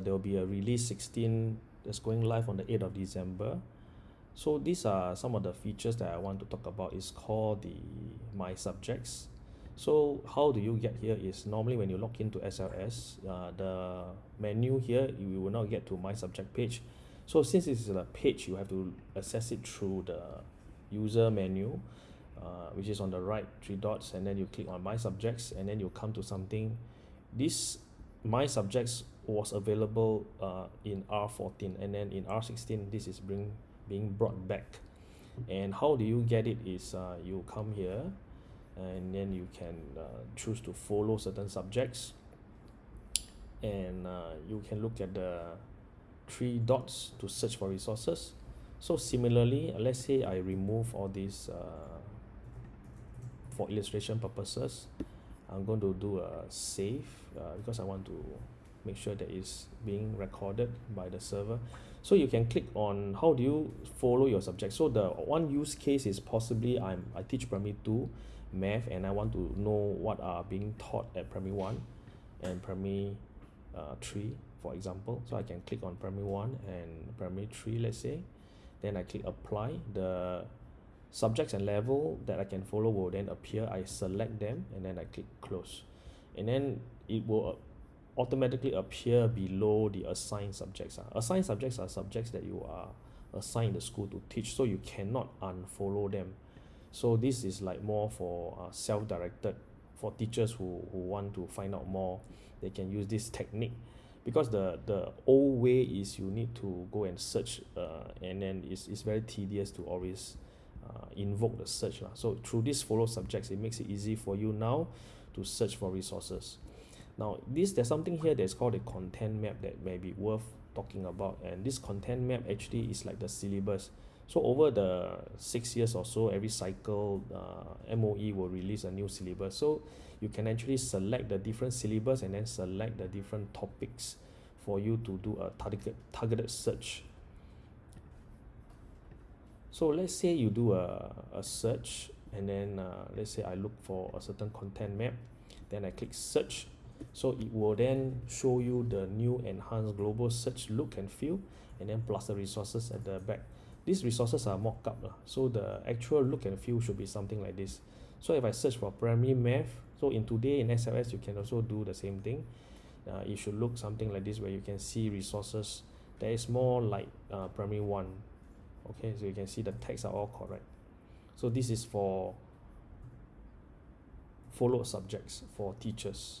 there will be a release 16 that's going live on the 8th of December. So these are some of the features that I want to talk about. It's called the My Subjects. So how do you get here is normally when you log into SLS, uh, the menu here, you will not get to My Subject page. So since this is a page, you have to access it through the user menu, uh, which is on the right, three dots, and then you click on My Subjects, and then you come to something. This My Subjects was available uh, in R14, and then in R16, this is bring, being brought back. And how do you get it is uh, you come here, and then you can uh, choose to follow certain subjects. And uh, you can look at the three dots to search for resources. So similarly uh, let's say I remove all these uh, for illustration purposes I'm going to do a save uh, because I want to make sure that it's being recorded by the server. So you can click on how do you follow your subject. So the one use case is possibly I'm I teach primary 2 math and I want to know what are being taught at primary 1 and primary uh, 3 for example. So I can click on primary 1 and primary 3 let's say. Then I click apply. The subjects and level that I can follow will then appear. I select them and then I click close. And then it will automatically appear below the assigned subjects uh. assigned subjects are subjects that you are assigned the school to teach so you cannot unfollow them so this is like more for uh, self-directed for teachers who, who want to find out more they can use this technique because the the old way is you need to go and search uh, and then it's, it's very tedious to always uh, invoke the search lah. so through this follow subjects it makes it easy for you now to search for resources now this there's something here that's called a content map that may be worth talking about and this content map actually is like the syllabus. So over the six years or so every cycle uh, MOE will release a new syllabus. So you can actually select the different syllabus and then select the different topics for you to do a targeted targeted search. So let's say you do a, a search and then uh, let's say I look for a certain content map then I click search so it will then show you the new enhanced global search look and feel and then plus the resources at the back. These resources are mock-up lah. So the actual look and feel should be something like this. So if I search for primary math so in today in SLS you can also do the same thing. Uh, it should look something like this where you can see resources that is more like uh, primary 1 okay so you can see the text are all correct. So this is for followed subjects for teachers